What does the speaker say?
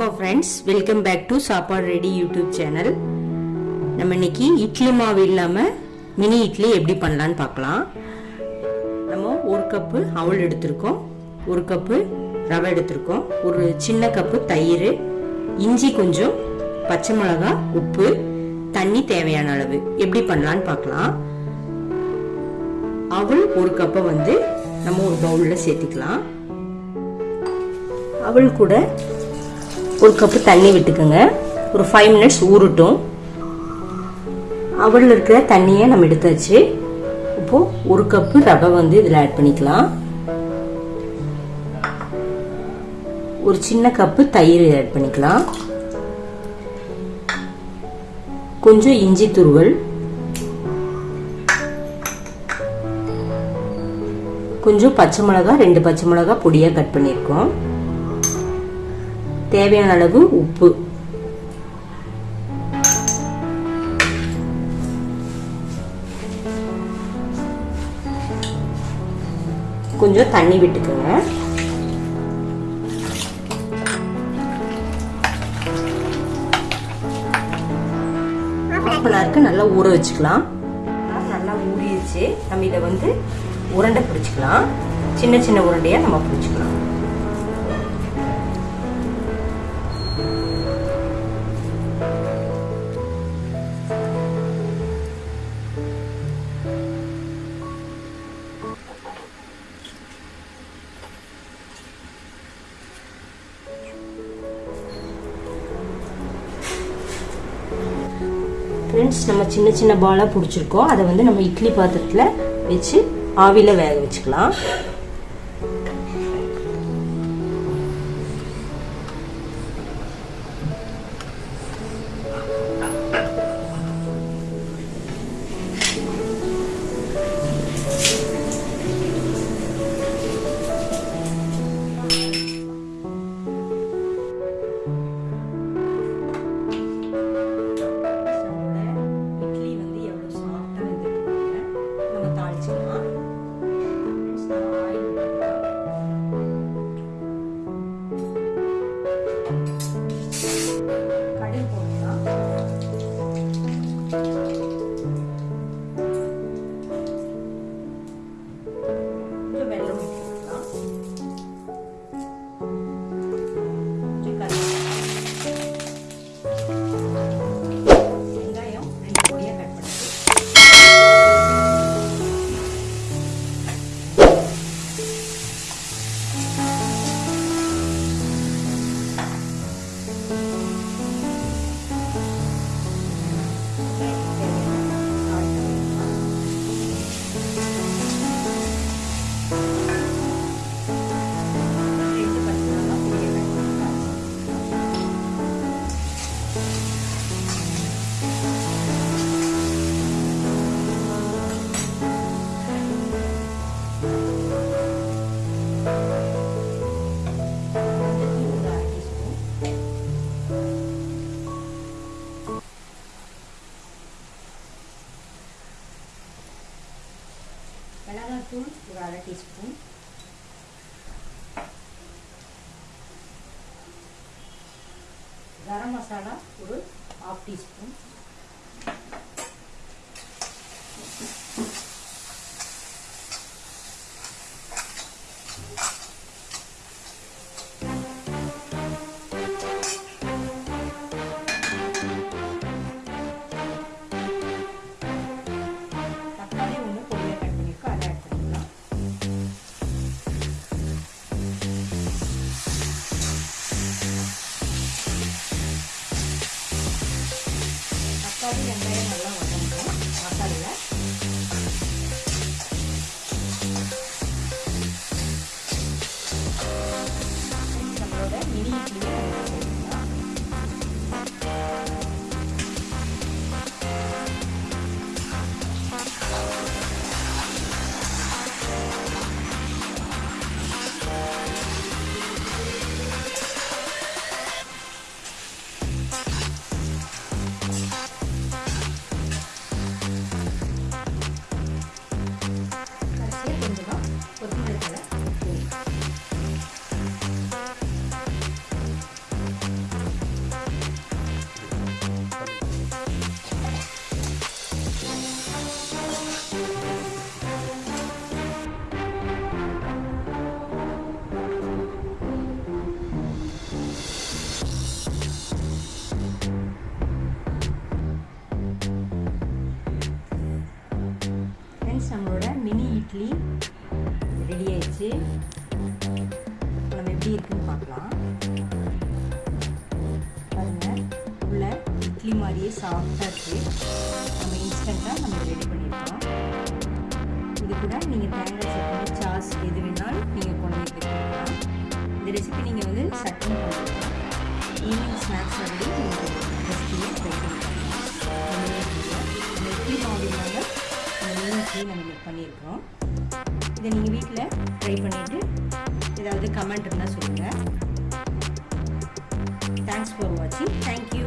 வணக்கம் friends welcome back to Sappadu ready YouTube channel நம்ம இன்னைக்கு இட்லி மாவு இல்லாமல் மினி இட்லி எப்படி பண்ணலான்னு பார்க்கலாம். நம்ம ஒரு கப்பு அவல் எடுத்திருக்கோம். ஒரு கப்பு ரவை எடுத்திருக்கோம். ஒரு சின்ன கப்பு தயிர் இஞ்சி கொஞ்சம் பச்சை மிளகா உப்பு தண்ணி தேவையான அளவு. எப்படி பண்ணலான்னு பார்க்கலாம். அவள் ஒரு கப்பை வந்து நம்ம ஒரு பவுலில் சேர்த்திக்கலாம். அவள் கூட ஒரு கப்பு தண்ணி விட்டுக்கோங்க. ஒரு ஃபைவ் மினிட்ஸ் ஊறட்டும். அவளில் இருக்கிற தண்ணியை நம்ம எடுத்தாச்சு. இப்போது ஒரு கப்பு ரவை வந்து இதில் ஆட் பண்ணிக்கலாம். ஒரு சின்ன கப்பு தயிர் ஆட் பண்ணிக்கலாம். கொஞ்சம் இஞ்சி துருவல். கொஞ்சம் பச்சை மிளகா ரெண்டு பச்சை மிளகா பொடியாக கட் பண்ணியிருக்கோம். தேவையான அளவு உப்பு. கொஞ்சம் தண்ணி விட்டுக்கோங்க. ஹாஃப் நல்லா ஊற வச்சுக்கலாம். நல்லா ஊறிடுச்சு. நம்ம இதை வந்து உருண்டை பிடிச்சிக்கலாம். சின்ன சின்ன உருண்டையாக நம்ம பிடிச்சிக்கலாம். ஃப்ரெண்ட்ஸ் நம்ம சின்ன சின்ன பாலாக பிடிச்சிருக்கோம். அதை வந்து நம்ம இட்லி பாத்திரத்தில் வச்சு ஆவியில் வேக வச்சுக்கலாம். மிளகாத்தூள் ஒரு அரை டீஸ்பூன். கரம் மசாலா ஒரு ஹாஃப் டீஸ்பூன். நல்லாவும் வெங்காயம் நல்லா வதங்கணும். மசாலில் நம்மளோட மினி இட்லியை வச்சு நம்ம எப்படி இருக்குன்னு பார்க்கலாம். பாருங்கள் உள்ள இட்லி மாதிரியே சாஃப்டாக இருக்குது நம்ம இன்ஸ்டண்ட்டாக நம்ம ரெடி பண்ணியிருக்கோம் இது கூட நீங்கள் தேங்காய் சட்னி சாஸ் எது வேணாலும் நீங்கள் கொண்டு வந்து கொடுக்கலாம் இந்த ரெசிபி நீங்கள் வந்து சட்னி பண்ணிக்கலாம். ஈவினிங் ஸ்நாக்ஸ் வந்து நீங்கள் ரெசிபியை ட்ரை பண்ணிக்கலாம். இந்த இட்லி மாவு இல்லாமல் இந்த மீன் இட்லி நம்ம பண்ணியிருக்கிறோம் இதை நீங்கள் வீட்டில் ட்ரை பண்ணிவிட்டு ஏதாவது கமெண்ட் இருந்தால் சொல்லுங்கள் தேங்க்ஸ் ஃபார் வாட்சிங் தேங்க்யூ